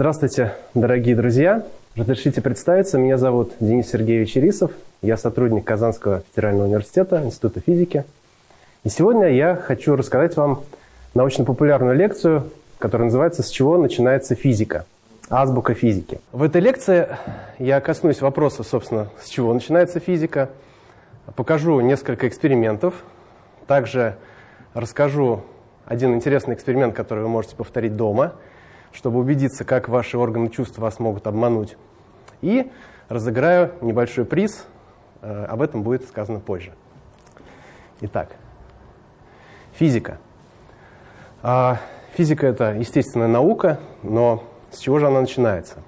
Здравствуйте, дорогие друзья. Разрешите представиться. Меня зовут Денис Сергеевич Ирисов. Я сотрудник Казанского федерального университета, Института физики. И сегодня я хочу рассказать вам научно-популярную лекцию, которая называется «С чего начинается физика?» Азбука физики. В этой лекции я коснусь вопроса, собственно, с чего начинается физика, покажу несколько экспериментов, также расскажу один интересный эксперимент, который вы можете повторить дома, чтобы убедиться, как ваши органы чувств вас могут обмануть. И разыграю небольшой приз, э, об этом будет сказано позже. Итак, физика. А, физика – это естественная наука, но с чего же она начинается?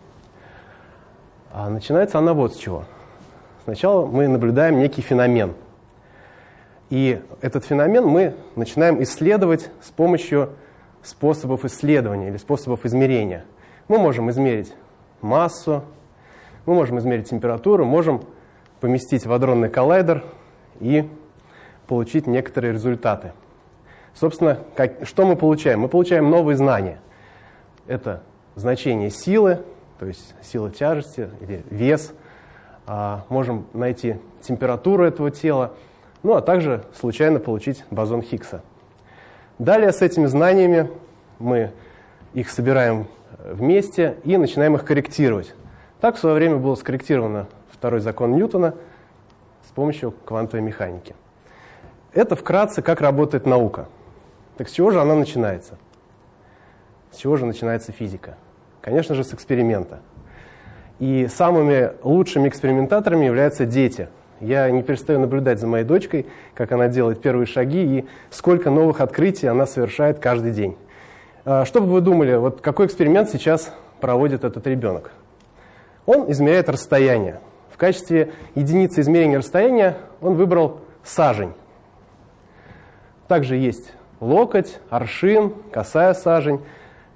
А начинается она вот с чего. Сначала мы наблюдаем некий феномен – и этот феномен мы начинаем исследовать с помощью способов исследования или способов измерения. Мы можем измерить массу, мы можем измерить температуру, можем поместить в адронный коллайдер и получить некоторые результаты. Собственно, как, что мы получаем? Мы получаем новые знания. Это значение силы, то есть сила тяжести или вес. А, можем найти температуру этого тела, ну а также случайно получить бозон Хиггса. Далее с этими знаниями мы их собираем вместе и начинаем их корректировать. Так в свое время было скорректировано второй закон Ньютона с помощью квантовой механики. Это вкратце, как работает наука. Так с чего же она начинается? С чего же начинается физика? Конечно же, с эксперимента. И самыми лучшими экспериментаторами являются дети – я не перестаю наблюдать за моей дочкой, как она делает первые шаги и сколько новых открытий она совершает каждый день. А, что бы вы думали, вот какой эксперимент сейчас проводит этот ребенок? Он измеряет расстояние. В качестве единицы измерения расстояния он выбрал сажень. Также есть локоть, аршин, косая сажень.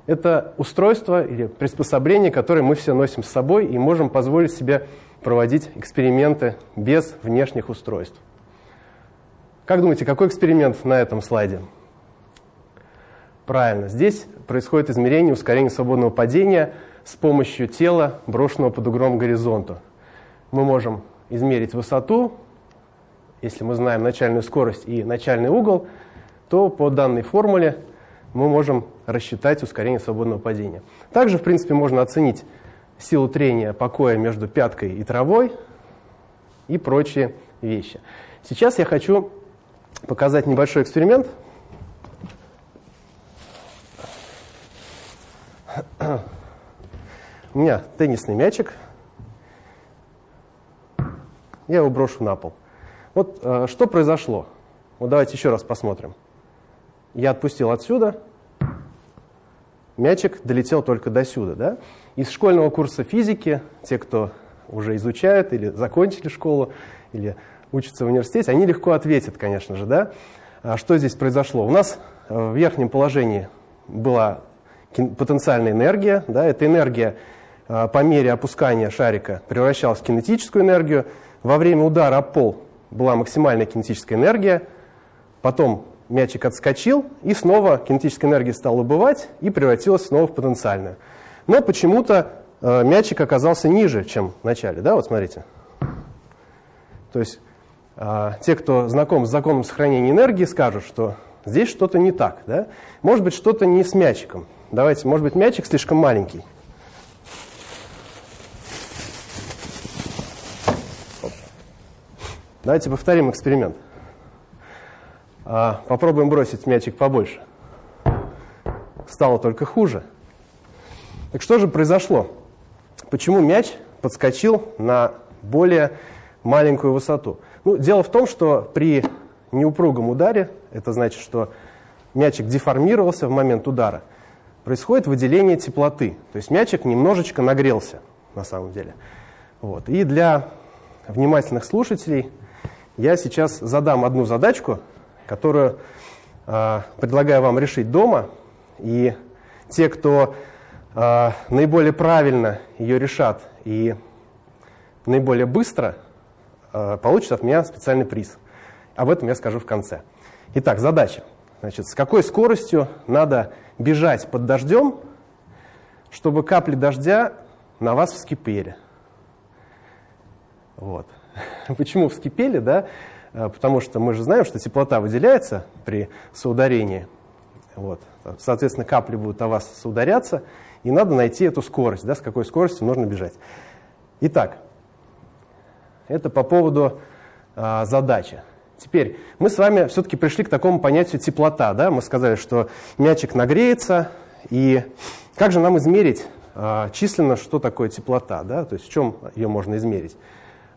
Это устройство или приспособление, которое мы все носим с собой и можем позволить себе проводить эксперименты без внешних устройств. Как думаете, какой эксперимент на этом слайде? Правильно, здесь происходит измерение ускорения свободного падения с помощью тела, брошенного под углом к горизонту. Мы можем измерить высоту, если мы знаем начальную скорость и начальный угол, то по данной формуле мы можем рассчитать ускорение свободного падения. Также, в принципе, можно оценить силу трения покоя между пяткой и травой и прочие вещи. Сейчас я хочу показать небольшой эксперимент. У меня теннисный мячик. Я его брошу на пол. Вот э, что произошло? Вот давайте еще раз посмотрим. Я отпустил отсюда, мячик долетел только до сюда. Да? Из школьного курса физики, те, кто уже изучают или закончили школу, или учатся в университете, они легко ответят, конечно же, да? А что здесь произошло? У нас э, в верхнем положении была потенциальная энергия, да, эта энергия э, по мере опускания шарика превращалась в кинетическую энергию, во время удара об пол была максимальная кинетическая энергия, потом мячик отскочил, и снова кинетическая энергия стала убывать и превратилась снова в потенциальную. Но почему-то э, мячик оказался ниже, чем в начале. Да, вот смотрите. То есть э, те, кто знаком с законом сохранения энергии, скажут, что здесь что-то не так. Да? Может быть, что-то не с мячиком. Давайте, может быть, мячик слишком маленький. Давайте повторим эксперимент. А, попробуем бросить мячик побольше. Стало только хуже. Так что же произошло? Почему мяч подскочил на более маленькую высоту? Ну, дело в том, что при неупругом ударе, это значит, что мячик деформировался в момент удара, происходит выделение теплоты. То есть мячик немножечко нагрелся на самом деле. Вот. И для внимательных слушателей я сейчас задам одну задачку, которую э, предлагаю вам решить дома. И те, кто наиболее правильно ее решат и наиболее быстро, э, получат от меня специальный приз. Об этом я скажу в конце. Итак, задача. Значит, с какой скоростью надо бежать под дождем, чтобы капли дождя на вас вскипели. Вот. Почему вскипели, да? А, потому что мы же знаем, что теплота выделяется при соударении. Вот. Соответственно, капли будут о вас соударяться, и надо найти эту скорость, да, с какой скоростью нужно бежать. Итак, это по поводу а, задачи. Теперь мы с вами все-таки пришли к такому понятию теплота. Да? Мы сказали, что мячик нагреется, и как же нам измерить а, численно, что такое теплота? Да? То есть в чем ее можно измерить?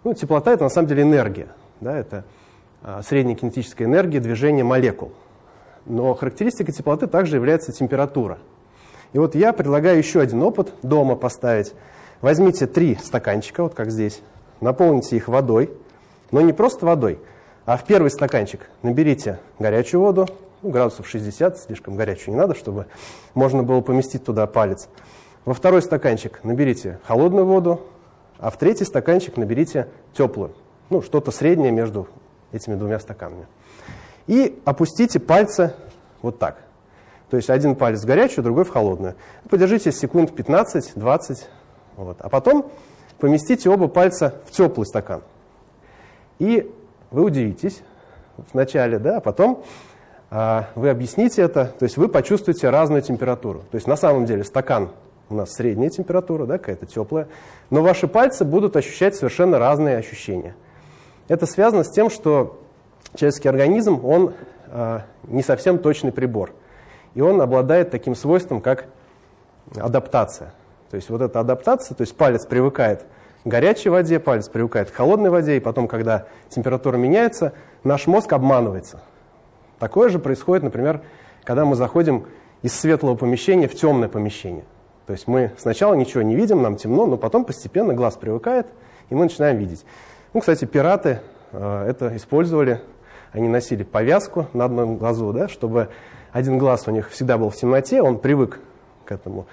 Ну, теплота – это на самом деле энергия. Да? Это а, средняя кинетическая энергия движения молекул. Но характеристикой теплоты также является температура. И вот я предлагаю еще один опыт дома поставить. Возьмите три стаканчика, вот как здесь, наполните их водой, но не просто водой, а в первый стаканчик наберите горячую воду, ну, градусов 60, слишком горячую не надо, чтобы можно было поместить туда палец. Во второй стаканчик наберите холодную воду, а в третий стаканчик наберите теплую, ну, что-то среднее между этими двумя стаканами. И опустите пальцы вот так. То есть один палец в горячую, другой в холодную. Подержите секунд 15-20, вот. а потом поместите оба пальца в теплый стакан. И вы удивитесь вначале, да, а потом а, вы объясните это, то есть вы почувствуете разную температуру. То есть на самом деле стакан у нас средняя температура, да, какая-то теплая, но ваши пальцы будут ощущать совершенно разные ощущения. Это связано с тем, что человеческий организм, он э, не совсем точный прибор. И он обладает таким свойством, как адаптация. То есть вот эта адаптация, то есть палец привыкает к горячей воде, палец привыкает к холодной воде, и потом, когда температура меняется, наш мозг обманывается. Такое же происходит, например, когда мы заходим из светлого помещения в темное помещение. То есть мы сначала ничего не видим, нам темно, но потом постепенно глаз привыкает, и мы начинаем видеть. Ну, кстати, пираты э, это использовали. Они носили повязку на одном глазу, да, чтобы один глаз у них всегда был в темноте, он привык к этому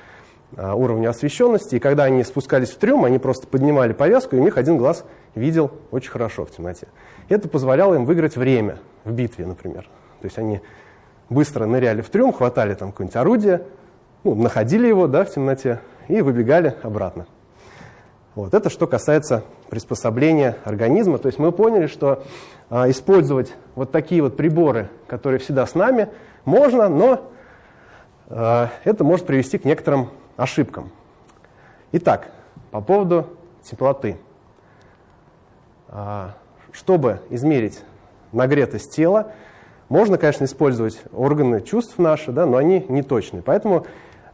э, уровню освещенности. И когда они спускались в трюм, они просто поднимали повязку, и у них один глаз видел очень хорошо в темноте. Это позволяло им выиграть время в битве, например. То есть они быстро ныряли в трюм, хватали там какое-нибудь орудие, ну, находили его да, в темноте и выбегали обратно. Вот. Это что касается приспособления организма. То есть мы поняли, что а, использовать вот такие вот приборы, которые всегда с нами, можно, но а, это может привести к некоторым ошибкам. Итак, по поводу теплоты. А, чтобы измерить нагретость тела, можно, конечно, использовать органы чувств наши, да, но они не точные. Поэтому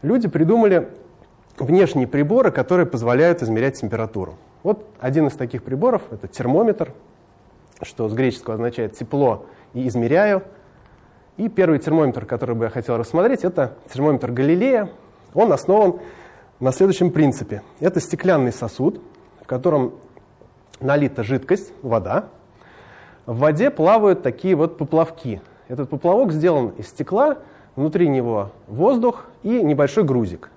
люди придумали внешние приборы, которые позволяют измерять температуру. Вот один из таких приборов – это термометр, что с греческого означает «тепло» и «измеряю». И первый термометр, который бы я хотел рассмотреть, это термометр Галилея. Он основан на следующем принципе. Это стеклянный сосуд, в котором налита жидкость, вода. В воде плавают такие вот поплавки. Этот поплавок сделан из стекла, внутри него воздух и небольшой грузик.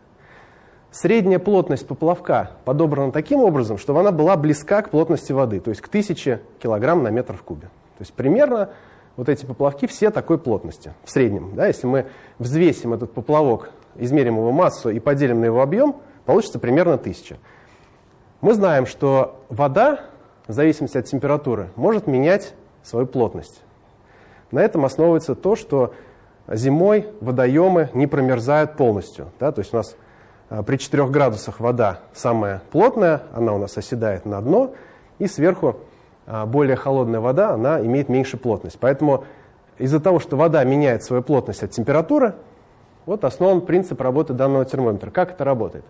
Средняя плотность поплавка подобрана таким образом, чтобы она была близка к плотности воды, то есть к 1000 кг на метр в кубе. То есть примерно вот эти поплавки все такой плотности в среднем. Да, если мы взвесим этот поплавок, измерим его массу и поделим на его объем, получится примерно 1000. Мы знаем, что вода, в зависимости от температуры, может менять свою плотность. На этом основывается то, что зимой водоемы не промерзают полностью. Да? То есть у нас а, при 4 градусах вода самая плотная, она у нас оседает на дно, и сверху более холодная вода, она имеет меньшую плотность. Поэтому из-за того, что вода меняет свою плотность от температуры, вот основан принцип работы данного термометра. Как это работает?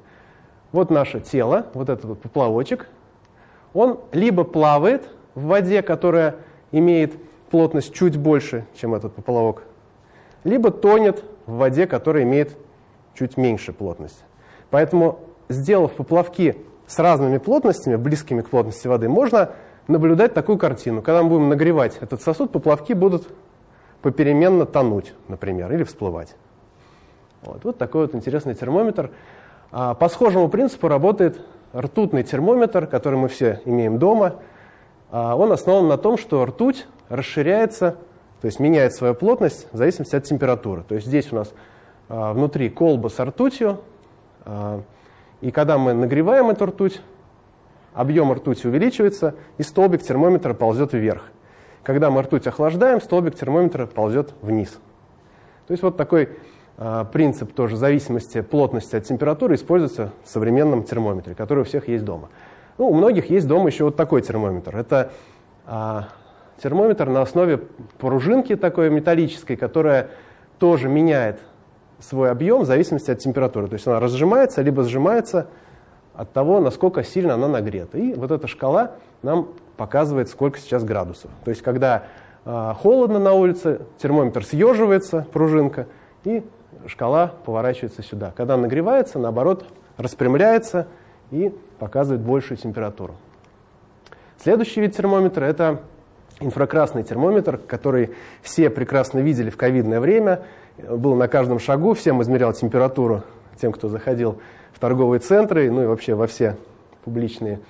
Вот наше тело, вот этот вот поплавочек, он либо плавает в воде, которая имеет плотность чуть больше, чем этот поплавок, либо тонет в воде, которая имеет чуть меньше плотность. Поэтому, сделав поплавки с разными плотностями, близкими к плотности воды, можно наблюдать такую картину. Когда мы будем нагревать этот сосуд, поплавки будут попеременно тонуть, например, или всплывать. Вот, вот такой вот интересный термометр. А, по схожему принципу работает ртутный термометр, который мы все имеем дома. А, он основан на том, что ртуть расширяется то есть меняет свою плотность в зависимости от температуры. То есть здесь у нас а, внутри колба с ртутью, А, и когда мы нагреваем эту ртуть, объем ртути увеличивается, и столбик термометра ползет вверх. Когда мы ртуть охлаждаем, столбик термометра ползет вниз. То есть вот такой э, принцип тоже зависимости плотности от температуры используется в современном термометре, который у всех есть дома. Ну, у многих есть дома еще вот такой термометр. Это э, термометр на основе пружинки такой металлической, которая тоже меняет свой объем в зависимости от температуры. То есть она разжимается, либо сжимается от того, насколько сильно она нагрета. И вот эта шкала нам показывает, сколько сейчас градусов. То есть когда э, холодно на улице, термометр съеживается, пружинка, и шкала поворачивается сюда. Когда нагревается, наоборот, распрямляется и показывает большую температуру. Следующий вид термометра – это инфракрасный термометр, который все прекрасно видели в ковидное время, был на каждом шагу, всем измерял температуру, тем, кто заходил в торговые центры, ну и вообще во все публичные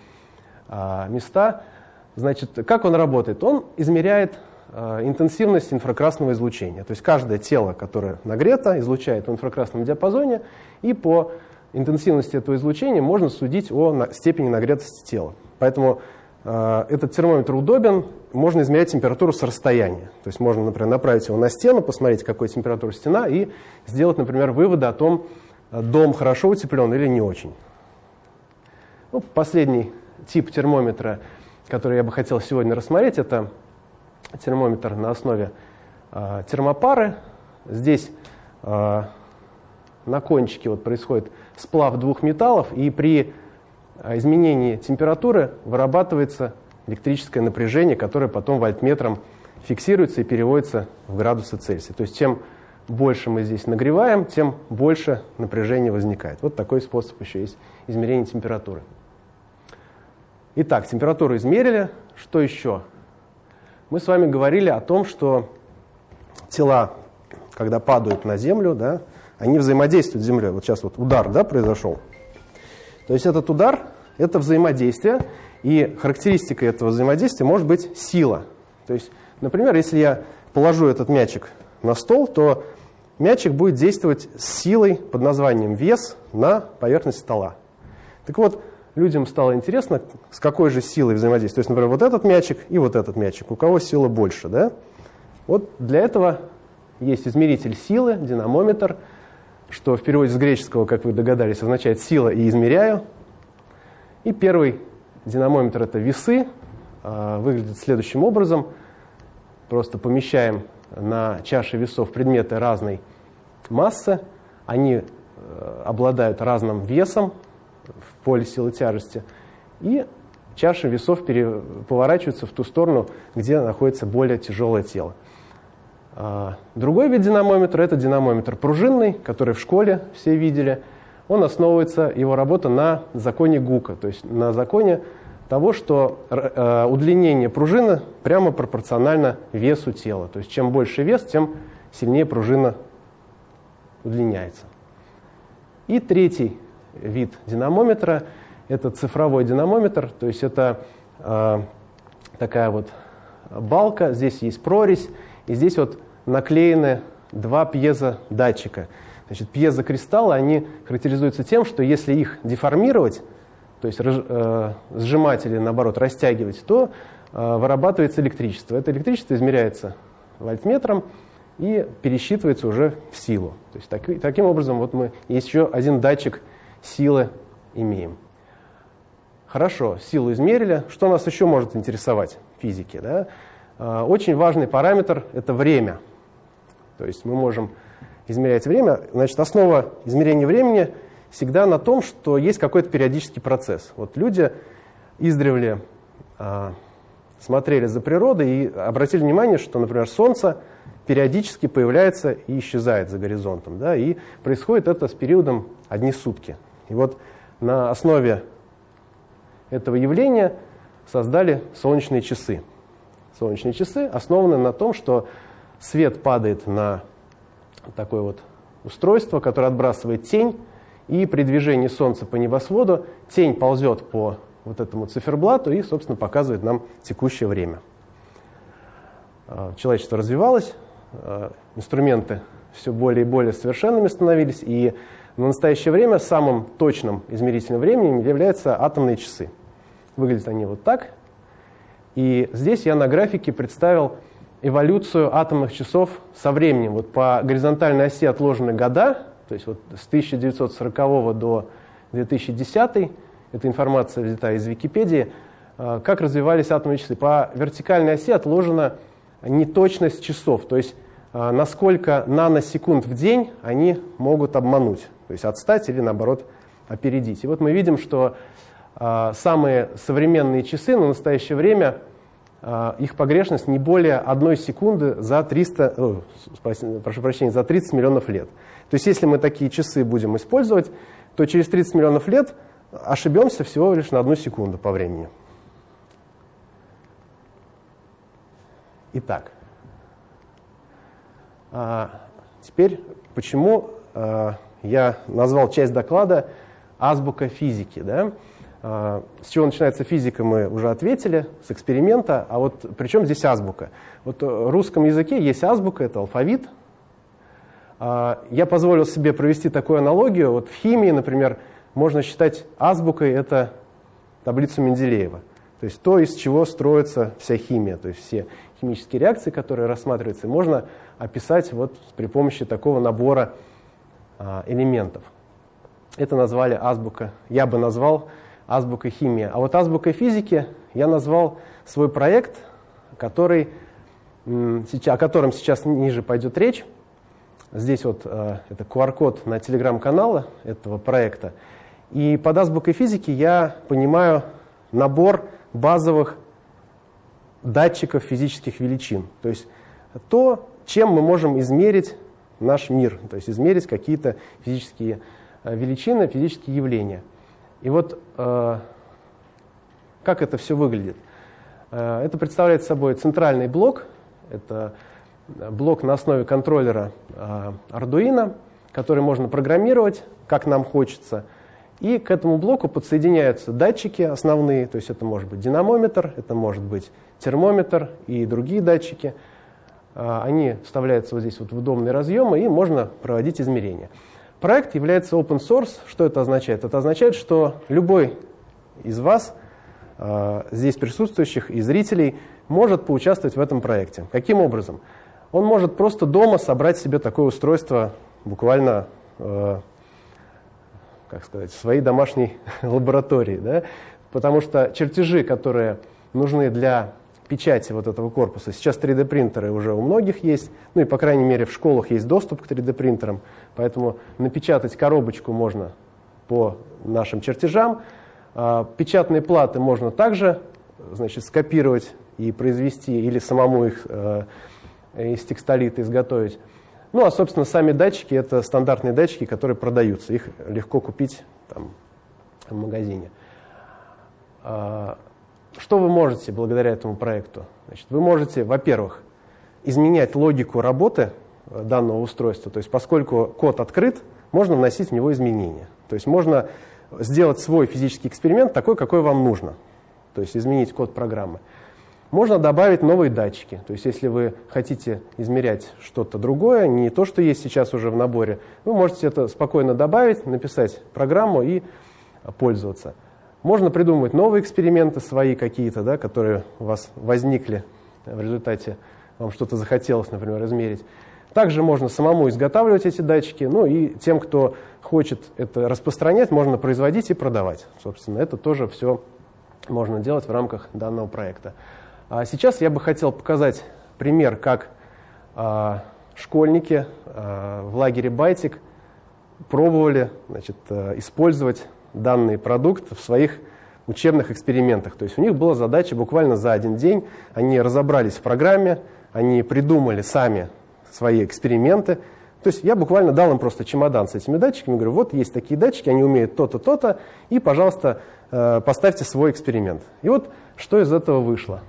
а, места. Значит, как он работает? Он измеряет а, интенсивность инфракрасного излучения. То есть каждое тело, которое нагрето, излучает в инфракрасном диапазоне, и по интенсивности этого излучения можно судить о на, степени нагретости тела. Поэтому э, этот термометр удобен, можно измерять температуру с расстояния. То есть можно, например, направить его на стену, посмотреть, какой температура стена, и сделать, например, выводы о том, дом хорошо утеплен или не очень. Ну, последний тип термометра, который я бы хотел сегодня рассмотреть, это термометр на основе э, термопары. Здесь э, на кончике вот происходит сплав двух металлов, и при изменении температуры вырабатывается электрическое напряжение, которое потом вольтметром фиксируется и переводится в градусы Цельсия. То есть чем больше мы здесь нагреваем, тем больше напряжение возникает. Вот такой способ еще есть измерения температуры. Итак, температуру измерили. Что еще? Мы с вами говорили о том, что тела, когда падают на Землю, да, они взаимодействуют с Землей. Вот сейчас вот удар да, произошел. То есть этот удар – это взаимодействие, и характеристикой этого взаимодействия может быть сила. То есть, например, если я положу этот мячик на стол, то мячик будет действовать с силой под названием вес на поверхность стола. Так вот, людям стало интересно, с какой же силой взаимодействовать. То есть, например, вот этот мячик и вот этот мячик. У кого сила больше, да? Вот для этого есть измеритель силы, динамометр, что в переводе с греческого, как вы догадались, означает «сила» и «измеряю». И первый динамометр – это весы. А, выглядит следующим образом. Просто помещаем на чаше весов предметы разной массы. Они э, обладают разным весом в поле силы тяжести. И чаши весов поворачиваются в ту сторону, где находится более тяжелое тело. А, другой вид динамометра – это динамометр пружинный, который в школе все видели. Он основывается, его работа на законе Гука, то есть на законе того, что э, удлинение пружины прямо пропорционально весу тела. То есть чем больше вес, тем сильнее пружина удлиняется. И третий вид динамометра – это цифровой динамометр, то есть это э, такая вот балка, здесь есть прорезь, и здесь вот наклеены два пьезодатчика. Значит, пьезокристаллы, они характеризуются тем, что если их деформировать, то есть э, сжимать или наоборот растягивать, то э, вырабатывается электричество. Это электричество измеряется вольтметром и пересчитывается уже в силу. То есть так, таким образом вот мы еще один датчик силы имеем. Хорошо, силу измерили. Что нас еще может интересовать в физике? Да? Э, очень важный параметр – это время. То есть мы можем измерять время. Значит, основа измерения времени всегда на том, что есть какой-то периодический процесс. Вот люди издревле а, смотрели за природой и обратили внимание, что, например, Солнце периодически появляется и исчезает за горизонтом. Да, и происходит это с периодом одни сутки. И вот на основе этого явления создали солнечные часы. Солнечные часы основаны на том, что свет падает на такое вот устройство, которое отбрасывает тень, и при движении Солнца по небосводу тень ползет по вот этому циферблату и, собственно, показывает нам текущее время. А, человечество развивалось, а, инструменты все более и более совершенными становились, и в настоящее время самым точным измерительным временем являются атомные часы. Выглядят они вот так. И здесь я на графике представил эволюцию атомных часов со временем. Вот по горизонтальной оси отложены года, то есть вот с 1940 до 2010, эта информация взята из Википедии, а, как развивались атомные часы. По вертикальной оси отложена неточность часов, то есть а, насколько наносекунд в день они могут обмануть, то есть отстать или наоборот опередить. И вот мы видим, что а, самые современные часы на настоящее время, их погрешность не более одной секунды за 300, о, прошу прощения, за 30 миллионов лет. То есть если мы такие часы будем использовать, то через 30 миллионов лет ошибемся всего лишь на одну секунду по времени. Итак, а, теперь почему я назвал часть доклада «Азбука физики». Да? А, с чего начинается физика, мы уже ответили, с эксперимента. А вот при чем здесь азбука? Вот в русском языке есть азбука, это алфавит. А, я позволил себе провести такую аналогию. Вот в химии, например, можно считать азбукой это таблицу Менделеева. То есть то, из чего строится вся химия, то есть все химические реакции, которые рассматриваются, можно описать вот при помощи такого набора а, элементов. Это назвали азбука, я бы назвал азбука химии. А вот азбука физики я назвал свой проект, который, о котором сейчас ниже пойдет речь. Здесь вот э, это QR-код на телеграм-канала этого проекта. И под азбукой физики я понимаю набор базовых датчиков физических величин. То есть то, чем мы можем измерить наш мир, то есть измерить какие-то физические э, величины, физические явления. И вот э, как это все выглядит? Э, это представляет собой центральный блок, это блок на основе контроллера э, Arduino, который можно программировать, как нам хочется. И к этому блоку подсоединяются датчики основные, то есть это может быть динамометр, это может быть термометр и другие датчики. Они вставляются вот здесь вот в удобные разъемы, и можно проводить измерения. Проект является open source. Что это означает? Это означает, что любой из вас, э, здесь присутствующих и зрителей, может поучаствовать в этом проекте. Каким образом? Он может просто дома собрать себе такое устройство буквально, э, как сказать, в своей домашней лаборатории. Да? Потому что чертежи, которые нужны для печати вот этого корпуса. Сейчас 3D принтеры уже у многих есть, ну и по крайней мере в школах есть доступ к 3D принтерам, поэтому напечатать коробочку можно по нашим чертежам. А, печатные платы можно также значит, скопировать и произвести или самому их э, из текстолита изготовить. Ну а собственно сами датчики это стандартные датчики, которые продаются, их легко купить там, в магазине. Что вы можете благодаря этому проекту? Значит, вы можете, во-первых, изменять логику работы э, данного устройства. То есть поскольку код открыт, можно вносить в него изменения. То есть можно сделать свой физический эксперимент такой, какой вам нужно. То есть изменить код программы. Можно добавить новые датчики. То есть если вы хотите измерять что-то другое, не то, что есть сейчас уже в наборе, вы можете это спокойно добавить, написать программу и пользоваться. Можно придумывать новые эксперименты свои какие-то, да, которые у вас возникли в результате, вам что-то захотелось, например, измерить. Также можно самому изготавливать эти датчики, ну и тем, кто хочет это распространять, можно производить и продавать. Собственно, это тоже все можно делать в рамках данного проекта. А сейчас я бы хотел показать пример, как а, школьники а, в лагере «Байтик» пробовали значит, а, использовать данный продукт в своих учебных экспериментах. То есть у них была задача буквально за один день, они разобрались в программе, они придумали сами свои эксперименты. То есть я буквально дал им просто чемодан с этими датчиками, говорю, вот есть такие датчики, они умеют то-то, то-то, и, пожалуйста, э, поставьте свой эксперимент. И вот что из этого вышло.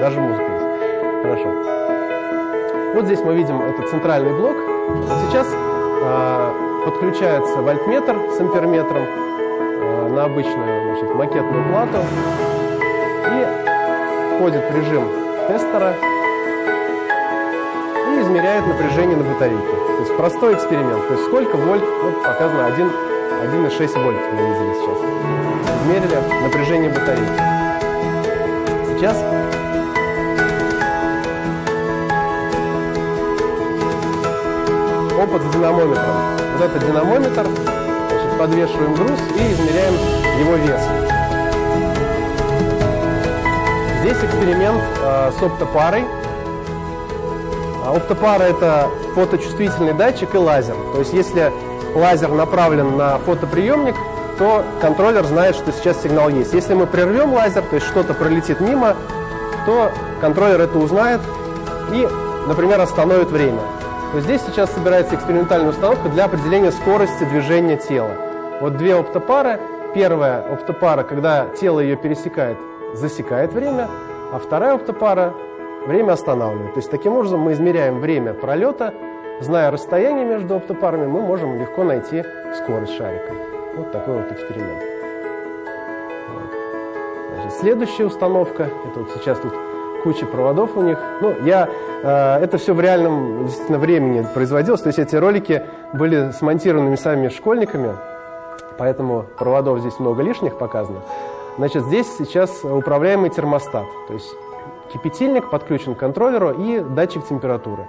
Даже музыка есть. Хорошо. Вот здесь мы видим этот центральный блок. Вот сейчас подключается вольтметр с амперметром а, на обычную значит, макетную плату и входит в режим тестера. и измеряет напряжение на батарейке. То есть простой эксперимент. То есть сколько вольт, вот показано 1, 1,6 вольт мы видели сейчас. Измерили напряжение батарейки. Сейчас опыт с динамометром. Вот это динамометр, значит, подвешиваем груз и измеряем его вес. Здесь эксперимент э, с оптопарой. А оптопара – это фоточувствительный датчик и лазер. То есть если лазер направлен на фотоприемник, то контроллер знает, что сейчас сигнал есть. Если мы прервем лазер, то есть что-то пролетит мимо, то контроллер это узнает и, например, остановит время. То здесь сейчас собирается экспериментальная установка для определения скорости движения тела. Вот две оптопары. Первая оптопара, когда тело ее пересекает, засекает время, а вторая оптопара время останавливает. То есть таким образом мы измеряем время пролета, зная расстояние между оптопарами, мы можем легко найти скорость шарика. Вот такой вот эксперимент. Вот. Значит, следующая установка, это вот сейчас тут куча проводов у них. Ну, я, э, это все в реальном действительно времени производилось, то есть эти ролики были смонтированы самими школьниками, поэтому проводов здесь много лишних показано. Значит, здесь сейчас управляемый термостат, то есть кипятильник подключен к контроллеру и датчик температуры.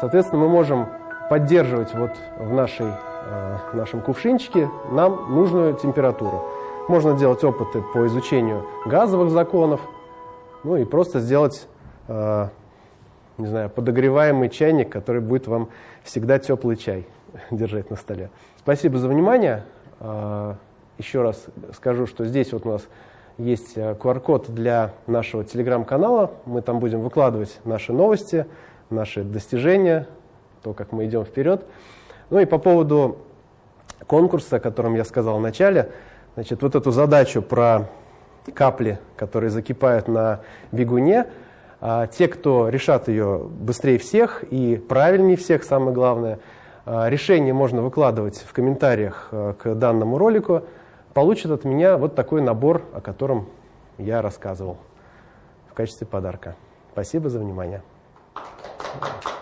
Соответственно, мы можем поддерживать вот в нашей, э, нашем кувшинчике нам нужную температуру. Можно делать опыты по изучению газовых законов, ну и просто сделать, э, не знаю, подогреваемый чайник, который будет вам всегда теплый чай держать на столе. Спасибо за внимание. Э, еще раз скажу, что здесь вот у нас есть QR-код э, для нашего телеграм-канала. Мы там будем выкладывать наши новости, наши достижения, то, как мы идем вперед. Ну и по поводу конкурса, о котором я сказал в начале, значит, вот эту задачу про капли, которые закипают на бегуне. А те, кто решат ее быстрее всех и правильнее всех, самое главное, а, решение можно выкладывать в комментариях а, к данному ролику, получат от меня вот такой набор, о котором я рассказывал в качестве подарка. Спасибо за внимание. Thank you.